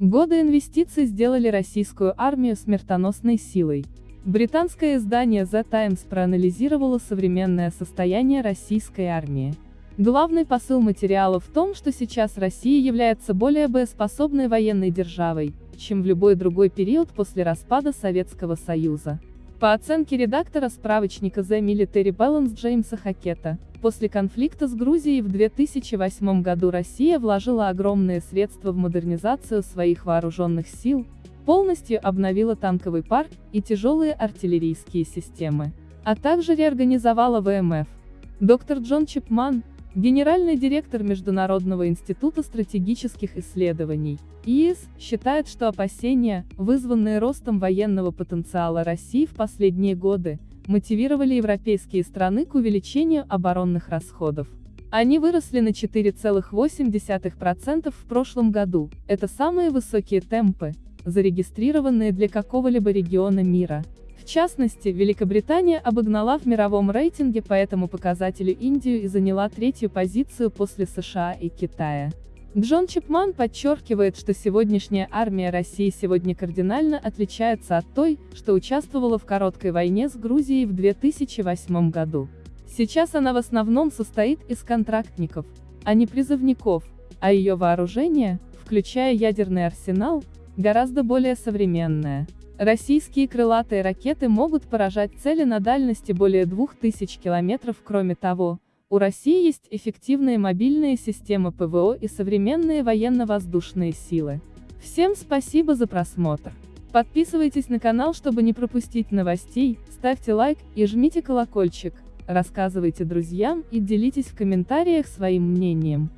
Годы инвестиций сделали российскую армию смертоносной силой. Британское издание The Times проанализировало современное состояние российской армии. Главный посыл материала в том, что сейчас Россия является более боеспособной военной державой, чем в любой другой период после распада Советского Союза. По оценке редактора справочника The Military Balance Джеймса Хакета, после конфликта с Грузией в 2008 году Россия вложила огромные средства в модернизацию своих вооруженных сил, полностью обновила танковый парк и тяжелые артиллерийские системы, а также реорганизовала ВМФ. Доктор Джон Чипман, Генеральный директор Международного института стратегических исследований, ИИС, считает, что опасения, вызванные ростом военного потенциала России в последние годы, мотивировали европейские страны к увеличению оборонных расходов. Они выросли на 4,8% в прошлом году, это самые высокие темпы, зарегистрированные для какого-либо региона мира. В частности, Великобритания обогнала в мировом рейтинге по этому показателю Индию и заняла третью позицию после США и Китая. Джон Чипман подчеркивает, что сегодняшняя армия России сегодня кардинально отличается от той, что участвовала в короткой войне с Грузией в 2008 году. Сейчас она в основном состоит из контрактников, а не призывников, а ее вооружение, включая ядерный арсенал, гораздо более современное. Российские крылатые ракеты могут поражать цели на дальности более 2000 километров. Кроме того, у России есть эффективные мобильные системы ПВО и современные военно-воздушные силы. Всем спасибо за просмотр. Подписывайтесь на канал, чтобы не пропустить новостей, ставьте лайк и жмите колокольчик, рассказывайте друзьям и делитесь в комментариях своим мнением.